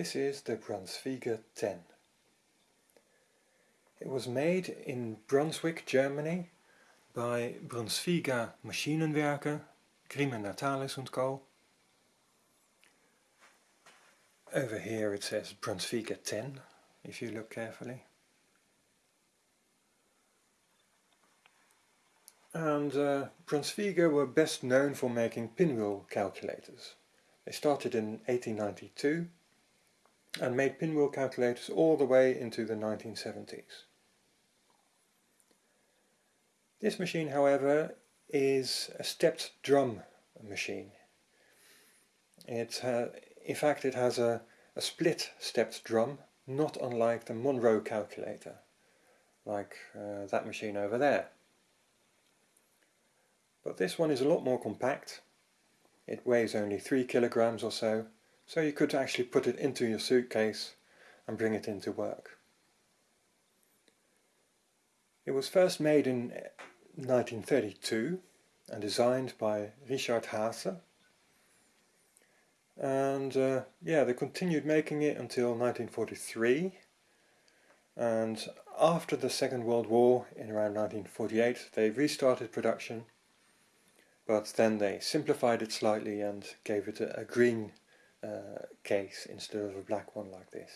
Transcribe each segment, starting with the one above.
This is the Brunsviga 10. It was made in Brunswick, Germany by Brunsviga Maschinenwerke, Grimme Natalis & Co. Over here it says Brunsviga 10, if you look carefully. And uh, Brunsviga were best known for making pinwheel calculators. They started in 1892 and made pinwheel calculators all the way into the 1970s. This machine, however, is a stepped drum machine. It, uh, in fact, it has a, a split stepped drum, not unlike the Monroe calculator, like uh, that machine over there. But this one is a lot more compact. It weighs only 3 kilograms or so, so you could actually put it into your suitcase and bring it into work. It was first made in 1932 and designed by Richard Haase. And uh, yeah, they continued making it until 1943. And after the Second World War, in around 1948, they restarted production. But then they simplified it slightly and gave it a, a green uh, case instead of a black one like this.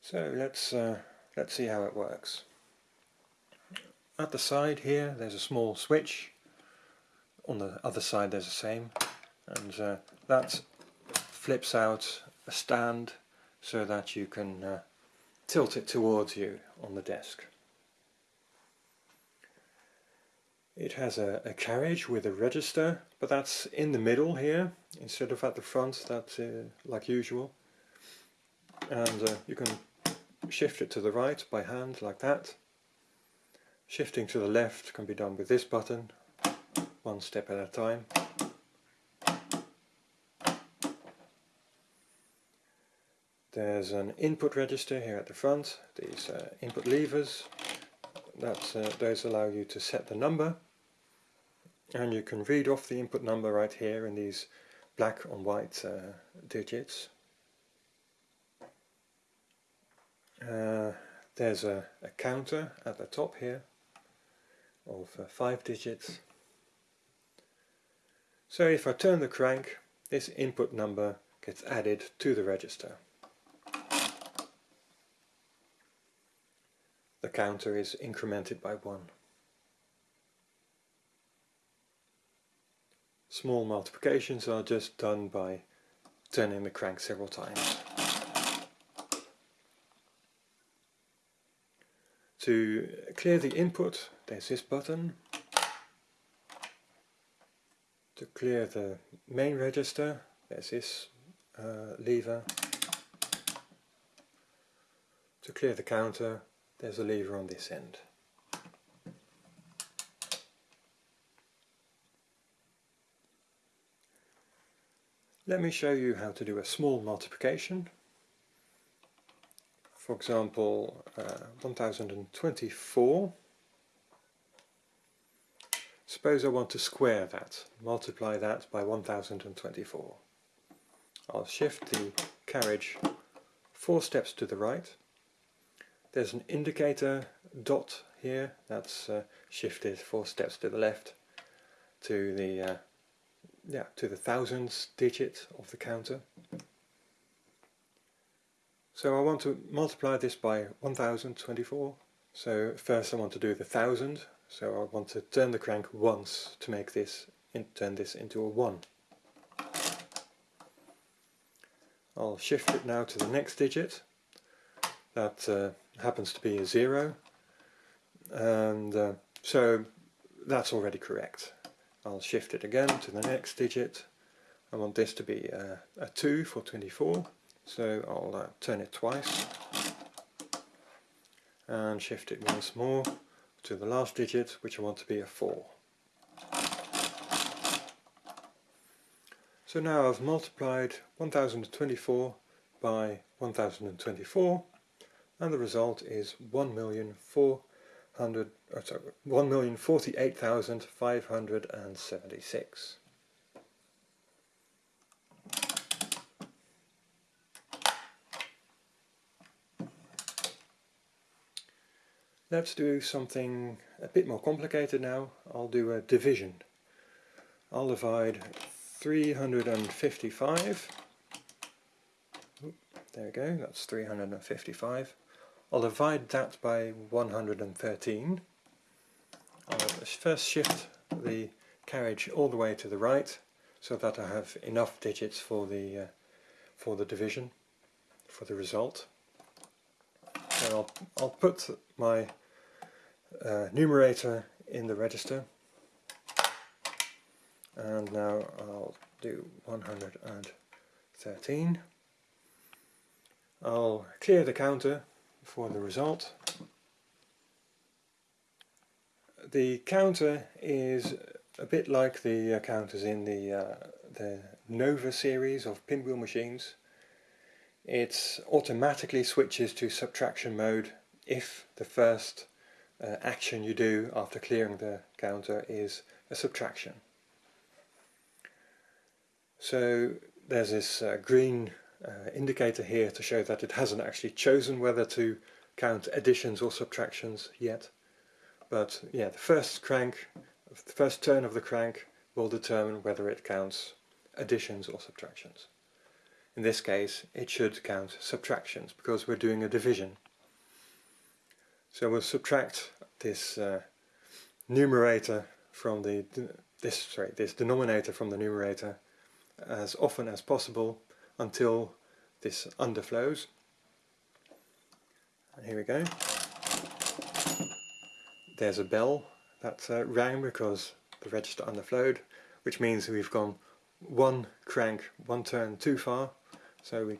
So let's uh, let's see how it works. At the side here there's a small switch. On the other side there's the same, and uh, that flips out a stand so that you can uh, tilt it towards you on the desk. It has a, a, carriage with a register, but that's in the middle here, instead of at the front, that's uh, like usual. And uh, you can shift it to the right by hand, like that. Shifting to the left can be done with this button, one step at a time. There's an input register here at the front, these uh, input levers, that, uh, those allow you to set the number and you can read off the input number right here in these black on white uh, digits. Uh, there's a, a, counter at the top here of uh, five digits. So if I turn the crank, this input number gets added to the register. The counter is incremented by one. Small multiplications are just done by turning the crank several times. To clear the input, there's this button. To clear the main register, there's this uh, lever. To clear the counter, there's a lever on this end. Let me show you how to do a small multiplication. For example, uh, 1024. Suppose I want to square that, multiply that by 1024. I'll shift the carriage four steps to the right. There's an indicator dot here, that's uh, shifted four steps to the left to the uh, yeah, to the thousands digit of the counter. So I want to multiply this by 1024. So first I want to do the thousand. So I want to turn the crank once to make this, in, turn this into a 1. I'll shift it now to the next digit. That uh, happens to be a 0. And uh, so that's already correct. I'll shift it again to the next digit. I want this to be a, a 2 for 24, so I'll uh, turn it twice and shift it once more to the last digit, which I want to be a 4. So now I've multiplied 1024 by 1024 and the result is 1,400,000 hundred oh, sorry, one million forty eight One million forty-eight thousand five hundred and seventy-six. Let's do something a bit more complicated now. I'll do a division. I'll divide 355. There we go, that's 355 I'll divide that by 113. I'll first shift the carriage all the way to the right so that I have enough digits for the uh, for the division, for the result. So I'll, I'll put my uh, numerator in the register and now I'll do 113 I'll clear the counter for the result. The counter is a bit like the uh, counters in the, uh, the Nova series of pinwheel machines. It automatically switches to subtraction mode if the first uh, action you do after clearing the counter is a subtraction. So there's this uh, green uh, indicator here to show that it hasn't actually chosen whether to count additions or subtractions yet. But yeah, the first crank, the first turn of the crank will determine whether it counts additions or subtractions. In this case, it should count subtractions because we're doing a division. So we'll subtract this uh, numerator from the this sorry this denominator from the numerator as often as possible until this underflows. And here we go. There's a bell that uh, rang because the register underflowed, which means we've gone one crank, one turn too far, so we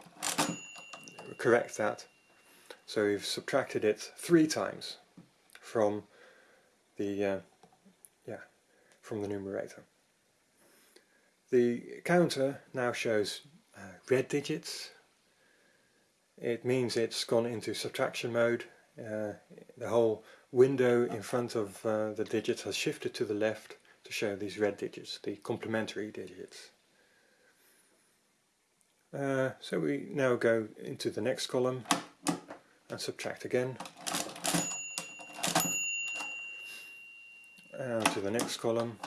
correct that. So we've subtracted it three times from the uh, yeah from the numerator. The counter now shows uh, red digits. It means it's gone into subtraction mode. Uh, the whole window in front of uh, the digits has shifted to the left to show these red digits, the complementary digits. Uh, so we now go into the next column and subtract again. And to the next column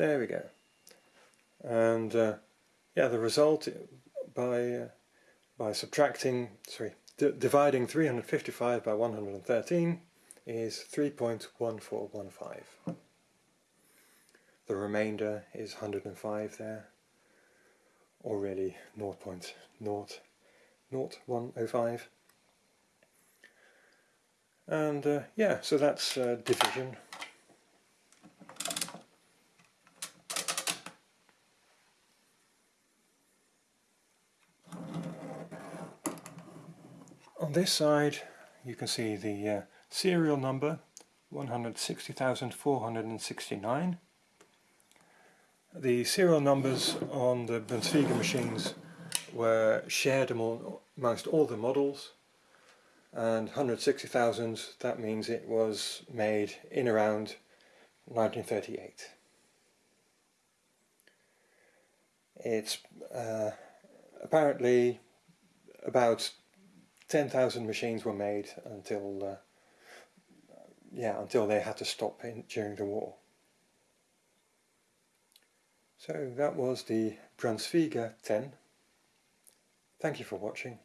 There we go. And uh, yeah, the result by uh, by subtracting, sorry, dividing 355 by 113 is 3.1415. The remainder is 105 there, or really 0.00105. And uh, yeah, so that's uh, division. On this side you can see the uh, serial number 160,469. The serial numbers on the Brunsviga machines were shared among, amongst all the models and 160,000 that means it was made in around 1938. It's uh, apparently about 10,000 machines were made until uh, yeah until they had to stop in, during the war. So that was the Brunsviga 10. Thank you for watching.